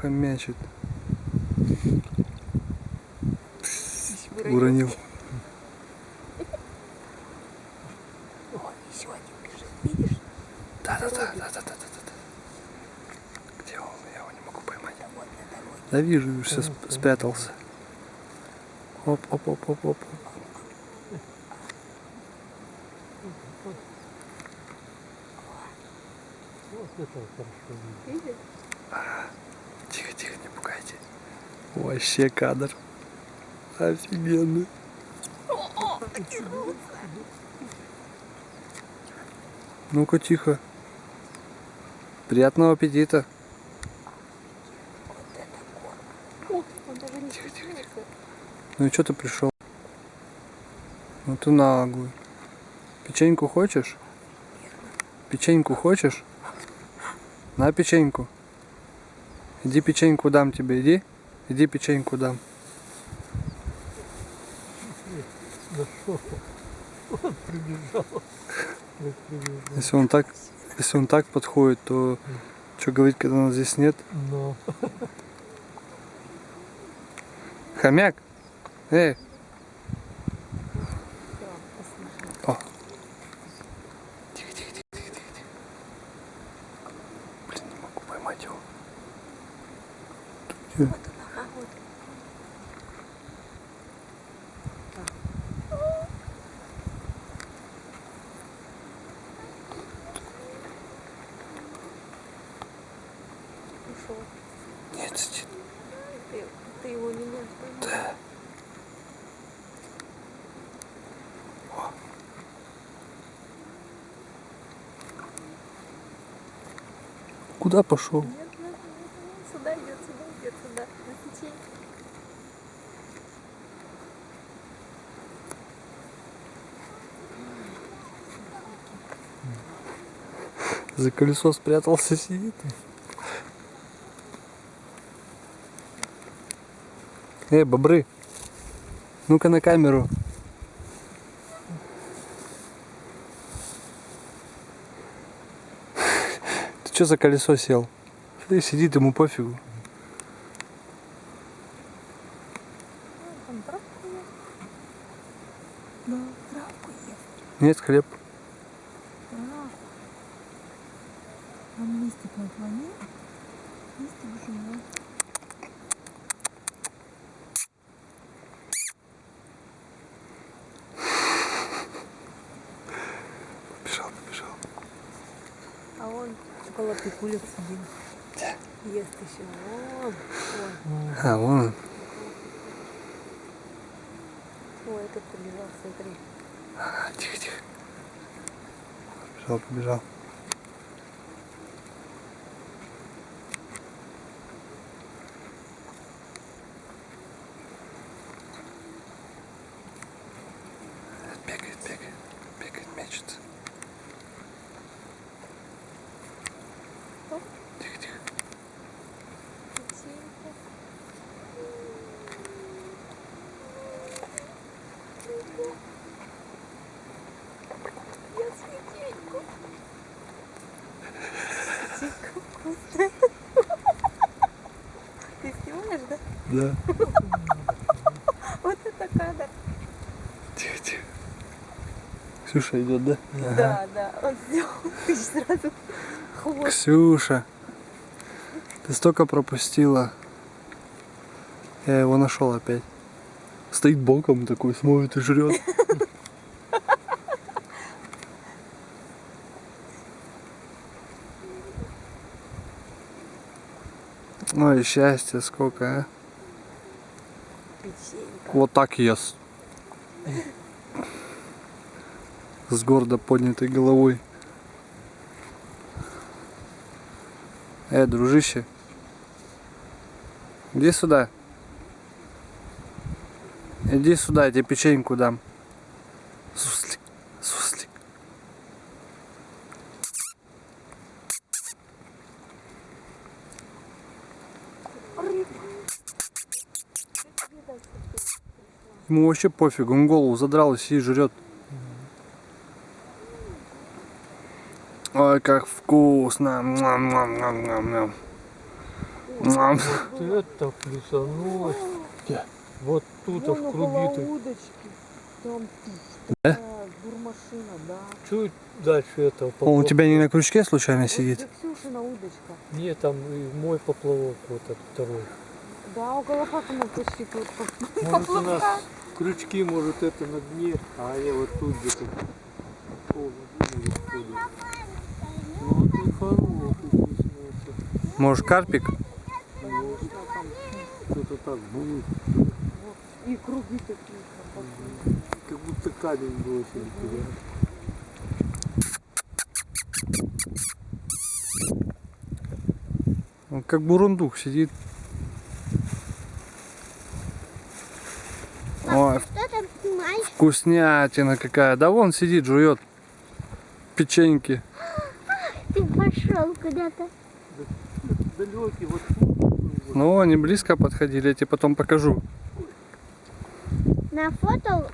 хомячит. Уронил. Ой, еще один бежит, видишь? Да, да, да, да, да, да, да, да. Где он? Я его не могу поймать. Да вижу, все спрятался. Оп, оп, оп, оп, оп. Вот это хорошо видно. Видишь? Тихо, тихо, не пугайте. Вообще кадр. Офигенный. Ну-ка, тихо. Приятного аппетита. Вот это корм. О, он даже не стесняется. Ну и что ты пришел? Ну ты наглый. Печеньку хочешь? Печеньку хочешь? На печеньку. Иди печеньку дам тебе, иди. Иди печеньку дам. Он прибежал. Прибежал. Если он так, если он так подходит, то что говорить, когда нас здесь нет? Но Хомяк? Эй, Да. О. Тихо, тихо, тихо, тихо. тихо. Блин, не могу поймать его. Тут где? Вот он, ага, вот. Ушел. Нет, сидит. Ты, ты его не можешь поймать. Да. О. Куда пошел? Нет, нет, нет, нет, сюда идет, сюда идет, сюда, на печенье. За колесо спрятался, сидит. Эй, бобры, ну-ка на камеру. Ты что за колесо сел? Ты сидит, ему пофигу. Там. Нет, хлеб. Он листик наклонил. Листик жует. Побежал, побежал. А он около пикулек сидит. Ест еще. Вон. Ой, А, вон он. ой, этот побежал, смотри. Тихо, тихо. Побежал, побежал. Бегает, бегает, бегает, мечется. Оп. Тихо, тихо. Печенька. Я печеньку. Печенька вкусная. Ты снимаешь, да? Вот это кадр. Тихо, тихо. Ксюша идет, да? Да, да. Он сделал ты сразу хвост. Ксюша, ты столько пропустила. Я его нашел опять. Стоит боком такой, смотрит и жрет. Ой, счастье сколько, а? Печенька. Вот так ест. С гордо поднятой головой. Э, дружище. Иди сюда. Иди сюда, я тебе печеньку дам. Ему вообще пофиг, он голову задрал и сидит жрет. Ой, как вкусно. Муам, муам, муам, муам. Мам. Вот это плюсанулось. Вот тут а Вон в около круги-то. удочки. Там Да? такая бурмашина, да. Чуть дальше этого Он у поплавка. тебя не на крючке случайно Вот сидит? Ксюшина удочка. Нет, там и мой поплавок вот этот второй. Да, около папы мы почти тут. Крючки, может это на дне, а они вот тут где-то. Ну хороший. Может карпик? Что-то так будет. И круги такие. Как будто камень туда. Он как бурундук сидит. Ой, Что там снимаешь? Вкуснятина какая. Да вон сидит, жует печеньки. Ты пошел куда-то. Далекий, вот. Ну, они близко подходили, я тебе потом покажу. На фото